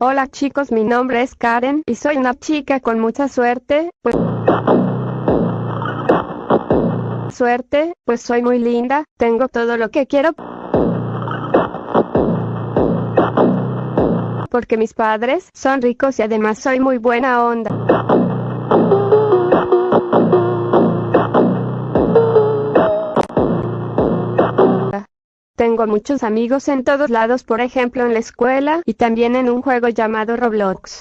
Hola chicos, mi nombre es Karen y soy una chica con mucha suerte, pues... Suerte, pues soy muy linda, tengo todo lo que quiero. Porque mis padres son ricos y además soy muy buena onda. Tengo muchos amigos en todos lados, por ejemplo en la escuela y también en un juego llamado Roblox.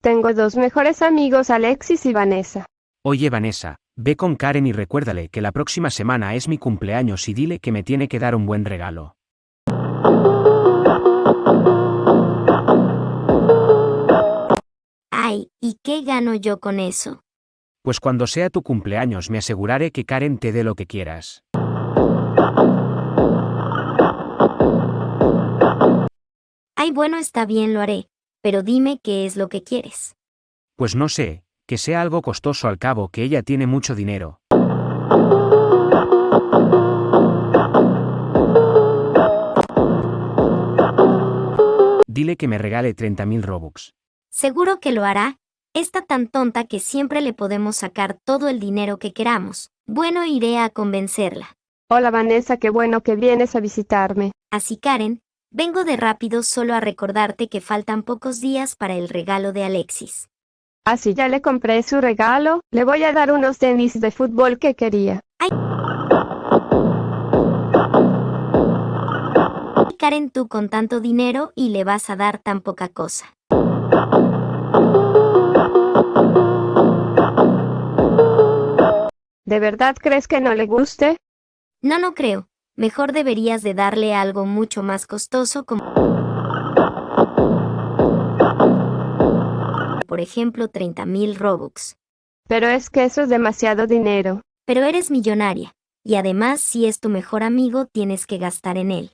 Tengo dos mejores amigos, Alexis y Vanessa. Oye Vanessa, ve con Karen y recuérdale que la próxima semana es mi cumpleaños y dile que me tiene que dar un buen regalo. Ay, ¿y qué gano yo con eso? Pues cuando sea tu cumpleaños me aseguraré que Karen te dé lo que quieras. Ay, bueno, está bien, lo haré. Pero dime qué es lo que quieres. Pues no sé, que sea algo costoso al cabo que ella tiene mucho dinero. Dile que me regale 30.000 Robux. Seguro que lo hará. Está tan tonta que siempre le podemos sacar todo el dinero que queramos. Bueno, iré a convencerla. Hola Vanessa, qué bueno que vienes a visitarme. Así Karen, vengo de rápido solo a recordarte que faltan pocos días para el regalo de Alexis. Así ya le compré su regalo, le voy a dar unos tenis de fútbol que quería. Ay. Karen, tú con tanto dinero y le vas a dar tan poca cosa. ¿De verdad crees que no le guste? No, no creo. Mejor deberías de darle algo mucho más costoso como... Por ejemplo, 30.000 Robux. Pero es que eso es demasiado dinero. Pero eres millonaria. Y además, si es tu mejor amigo, tienes que gastar en él.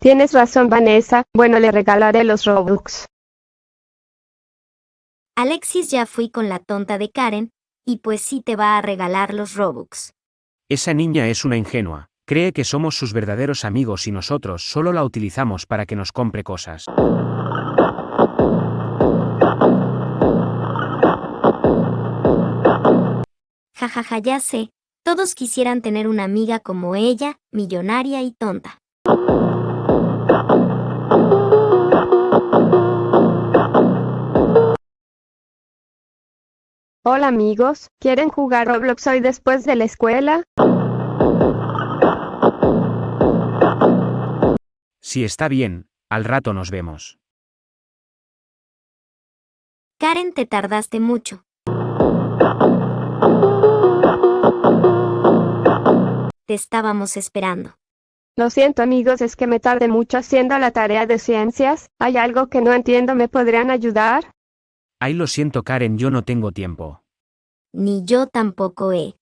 Tienes razón, Vanessa. Bueno, le regalaré los Robux. Alexis ya fui con la tonta de Karen, y pues sí te va a regalar los Robux. Esa niña es una ingenua. Cree que somos sus verdaderos amigos y nosotros solo la utilizamos para que nos compre cosas. Jajaja, ja, ja, ya sé. Todos quisieran tener una amiga como ella, millonaria y tonta. Hola amigos, ¿quieren jugar Roblox hoy después de la escuela? Si está bien, al rato nos vemos. Karen, te tardaste mucho. Te estábamos esperando. Lo siento amigos, es que me tardé mucho haciendo la tarea de ciencias. ¿Hay algo que no entiendo? ¿Me podrían ayudar? Ay, lo siento Karen, yo no tengo tiempo. Ni yo tampoco he.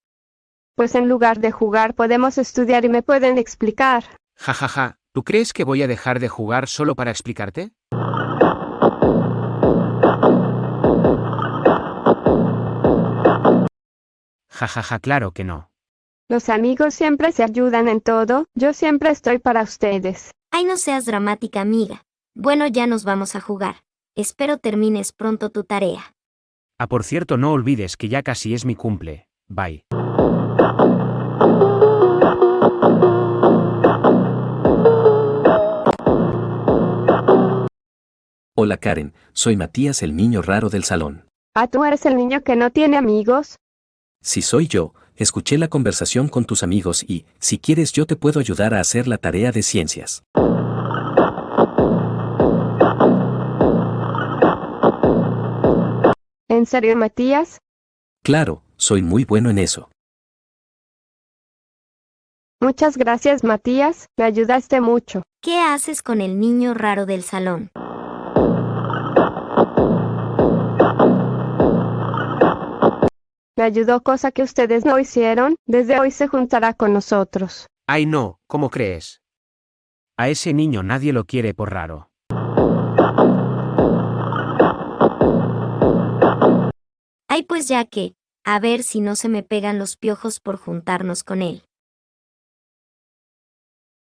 Pues en lugar de jugar podemos estudiar y me pueden explicar. Ja, ja, ja. ¿Tú crees que voy a dejar de jugar solo para explicarte? Ja, ja, ja, claro que no. Los amigos siempre se ayudan en todo, yo siempre estoy para ustedes. Ay, no seas dramática, amiga. Bueno, ya nos vamos a jugar. Espero termines pronto tu tarea. Ah, por cierto, no olvides que ya casi es mi cumple. Bye. Hola Karen, soy Matías el niño raro del salón. Ah, tú eres el niño que no tiene amigos. Si soy yo, escuché la conversación con tus amigos y, si quieres yo te puedo ayudar a hacer la tarea de ciencias. ¿En serio, Matías? Claro, soy muy bueno en eso. Muchas gracias, Matías, me ayudaste mucho. ¿Qué haces con el niño raro del salón? Me ayudó cosa que ustedes no hicieron, desde hoy se juntará con nosotros. Ay no, ¿cómo crees? A ese niño nadie lo quiere por raro. Ay pues ya que, a ver si no se me pegan los piojos por juntarnos con él.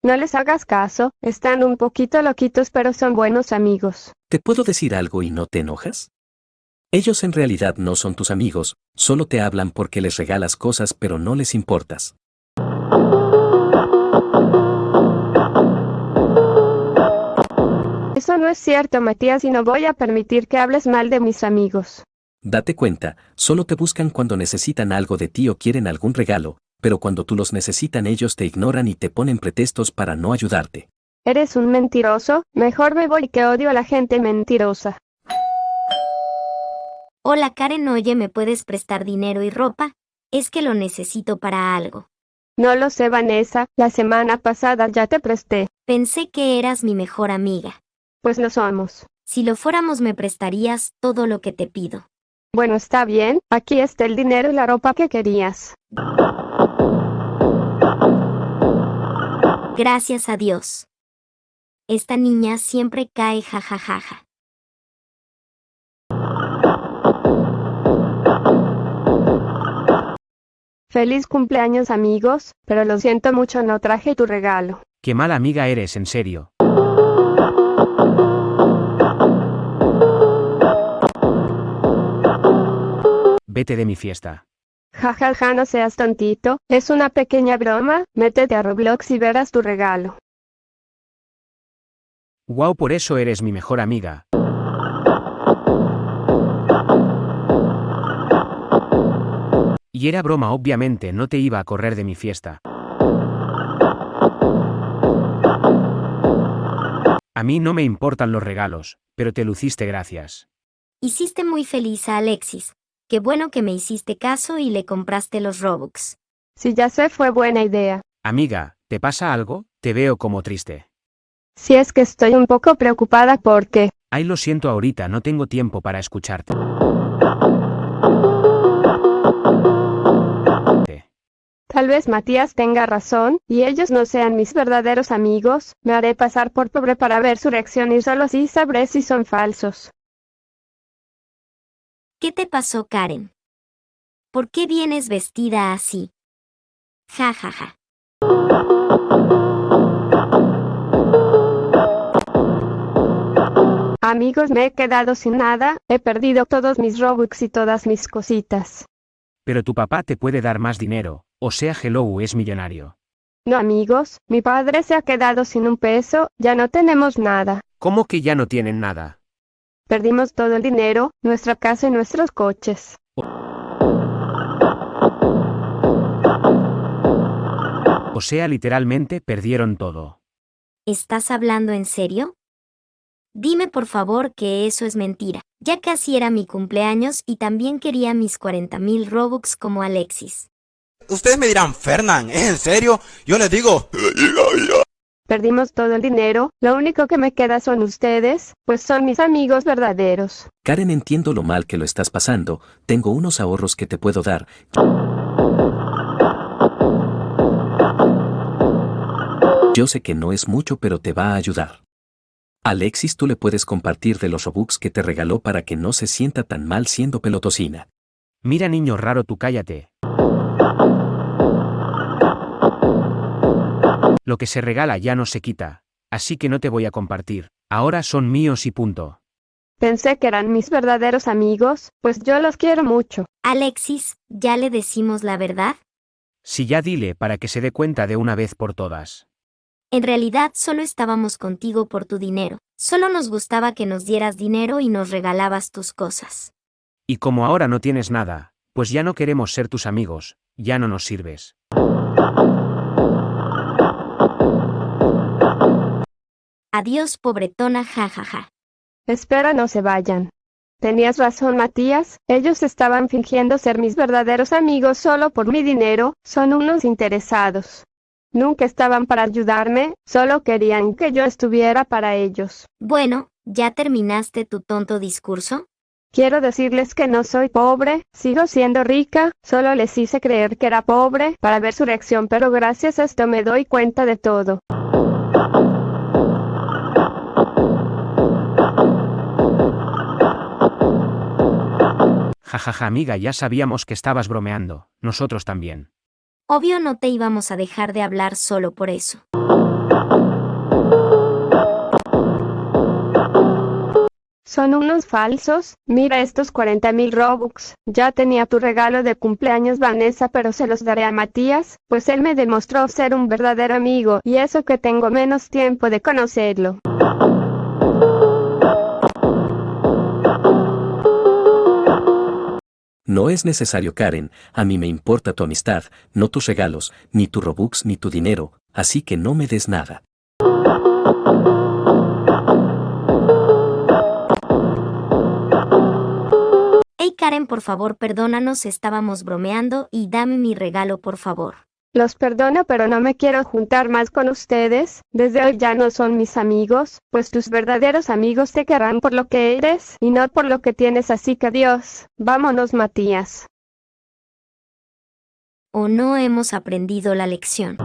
No les hagas caso, están un poquito loquitos pero son buenos amigos. ¿Te puedo decir algo y no te enojas? Ellos en realidad no son tus amigos, solo te hablan porque les regalas cosas pero no les importas. Eso no es cierto, Matías, y no voy a permitir que hables mal de mis amigos. Date cuenta, solo te buscan cuando necesitan algo de ti o quieren algún regalo, pero cuando tú los necesitan ellos te ignoran y te ponen pretextos para no ayudarte. Eres un mentiroso, mejor me voy que odio a la gente mentirosa. Hola Karen, oye, ¿me puedes prestar dinero y ropa? Es que lo necesito para algo. No lo sé, Vanessa, la semana pasada ya te presté. Pensé que eras mi mejor amiga. Pues lo somos. Si lo fuéramos me prestarías todo lo que te pido. Bueno, está bien, aquí está el dinero y la ropa que querías. Gracias a Dios. Esta niña siempre cae jajajaja. Feliz cumpleaños amigos, pero lo siento mucho no traje tu regalo. Qué mala amiga eres, en serio. Vete de mi fiesta. Jajaja, ja, ja, no seas tontito, es una pequeña broma, métete a Roblox y verás tu regalo. Wow, por eso eres mi mejor amiga. Y era broma, obviamente, no te iba a correr de mi fiesta. A mí no me importan los regalos, pero te luciste gracias. Hiciste muy feliz a Alexis. Qué bueno que me hiciste caso y le compraste los Robux. Si ya sé, fue buena idea. Amiga, ¿te pasa algo? Te veo como triste. Si es que estoy un poco preocupada porque... Ay, lo siento ahorita, no tengo tiempo para escucharte. Tal vez Matías tenga razón, y ellos no sean mis verdaderos amigos, me haré pasar por pobre para ver su reacción y solo así sabré si son falsos. ¿Qué te pasó, Karen? ¿Por qué vienes vestida así? Ja, ja, ja. Amigos, me he quedado sin nada, he perdido todos mis Robux y todas mis cositas. Pero tu papá te puede dar más dinero, o sea, Hello es millonario. No amigos, mi padre se ha quedado sin un peso, ya no tenemos nada. ¿Cómo que ya no tienen nada? Perdimos todo el dinero, nuestra casa y nuestros coches. O sea, literalmente perdieron todo. ¿Estás hablando en serio? Dime por favor que eso es mentira. Ya casi era mi cumpleaños y también quería mis 40.000 Robux como Alexis. Ustedes me dirán, Fernán, ¿es en serio? Yo les digo... Perdimos todo el dinero, lo único que me queda son ustedes, pues son mis amigos verdaderos. Karen, entiendo lo mal que lo estás pasando, tengo unos ahorros que te puedo dar. Yo sé que no es mucho, pero te va a ayudar. Alexis, tú le puedes compartir de los Robux que te regaló para que no se sienta tan mal siendo pelotosina. Mira niño raro, tú cállate. Lo que se regala ya no se quita, así que no te voy a compartir. Ahora son míos y punto. Pensé que eran mis verdaderos amigos, pues yo los quiero mucho. Alexis, ¿ya le decimos la verdad? Si ya dile para que se dé cuenta de una vez por todas. En realidad solo estábamos contigo por tu dinero. Solo nos gustaba que nos dieras dinero y nos regalabas tus cosas. Y como ahora no tienes nada, pues ya no queremos ser tus amigos, ya no nos sirves. Adiós, pobretona, jajaja. Espera, no se vayan. Tenías razón, Matías, ellos estaban fingiendo ser mis verdaderos amigos solo por mi dinero, son unos interesados. Nunca estaban para ayudarme, solo querían que yo estuviera para ellos. Bueno, ¿ya terminaste tu tonto discurso? Quiero decirles que no soy pobre, sigo siendo rica, solo les hice creer que era pobre para ver su reacción, pero gracias a esto me doy cuenta de todo. Jajaja amiga, ya sabíamos que estabas bromeando, nosotros también. Obvio no te íbamos a dejar de hablar solo por eso. Son unos falsos, mira estos 40 mil Robux. Ya tenía tu regalo de cumpleaños Vanessa pero se los daré a Matías, pues él me demostró ser un verdadero amigo y eso que tengo menos tiempo de conocerlo. No es necesario Karen, a mí me importa tu amistad, no tus regalos, ni tu Robux ni tu dinero, así que no me des nada. Hey Karen, por favor, perdónanos, estábamos bromeando y dame mi regalo, por favor. Los perdono pero no me quiero juntar más con ustedes, desde hoy ya no son mis amigos, pues tus verdaderos amigos te querrán por lo que eres y no por lo que tienes así que adiós, vámonos Matías. ¿O no hemos aprendido la lección?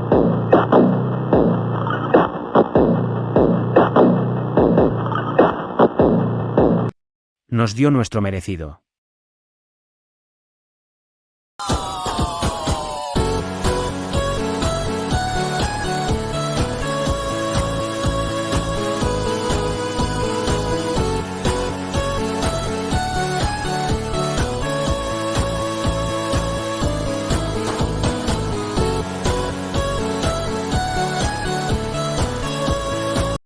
Nos dio nuestro merecido.